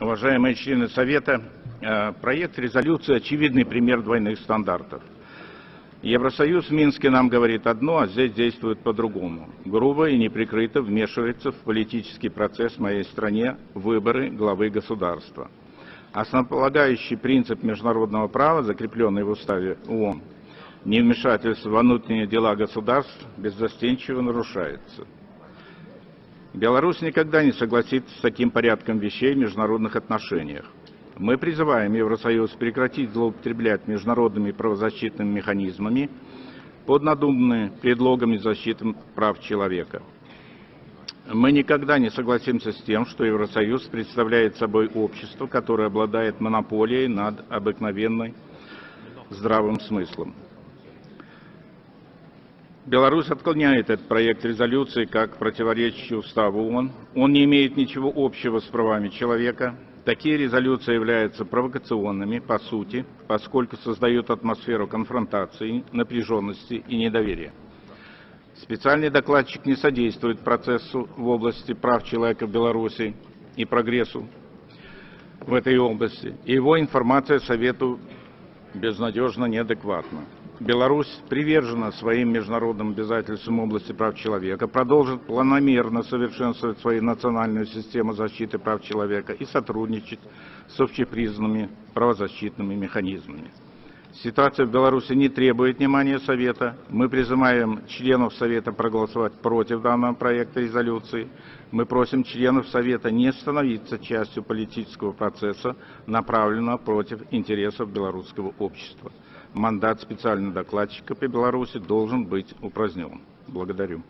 Уважаемые члены Совета, э, проект резолюции – очевидный пример двойных стандартов. Евросоюз в Минске нам говорит одно, а здесь действует по-другому. Грубо и неприкрыто вмешивается в политический процесс в моей стране выборы главы государства. Основополагающий принцип международного права, закрепленный в уставе ООН, невмешательство во внутренние дела государств беззастенчиво нарушается. Беларусь никогда не согласится с таким порядком вещей в международных отношениях. Мы призываем Евросоюз прекратить злоупотреблять международными правозащитными механизмами под надуманными предлогами защиты прав человека. Мы никогда не согласимся с тем, что Евросоюз представляет собой общество, которое обладает монополией над обыкновенной здравым смыслом. Беларусь отклоняет этот проект резолюции как противоречащий уставу ООН. Он не имеет ничего общего с правами человека. Такие резолюции являются провокационными по сути, поскольку создают атмосферу конфронтации, напряженности и недоверия. Специальный докладчик не содействует процессу в области прав человека в Беларуси и прогрессу в этой области. Его информация Совету безнадежно неадекватна. Беларусь привержена своим международным обязательствам в области прав человека, продолжит планомерно совершенствовать свою национальную систему защиты прав человека и сотрудничать с общепризнанными правозащитными механизмами. Ситуация в Беларуси не требует внимания Совета. Мы призываем членов Совета проголосовать против данного проекта резолюции. Мы просим членов Совета не становиться частью политического процесса, направленного против интересов белорусского общества мандат специального докладчика по Беларуси должен быть упразднен. Благодарю.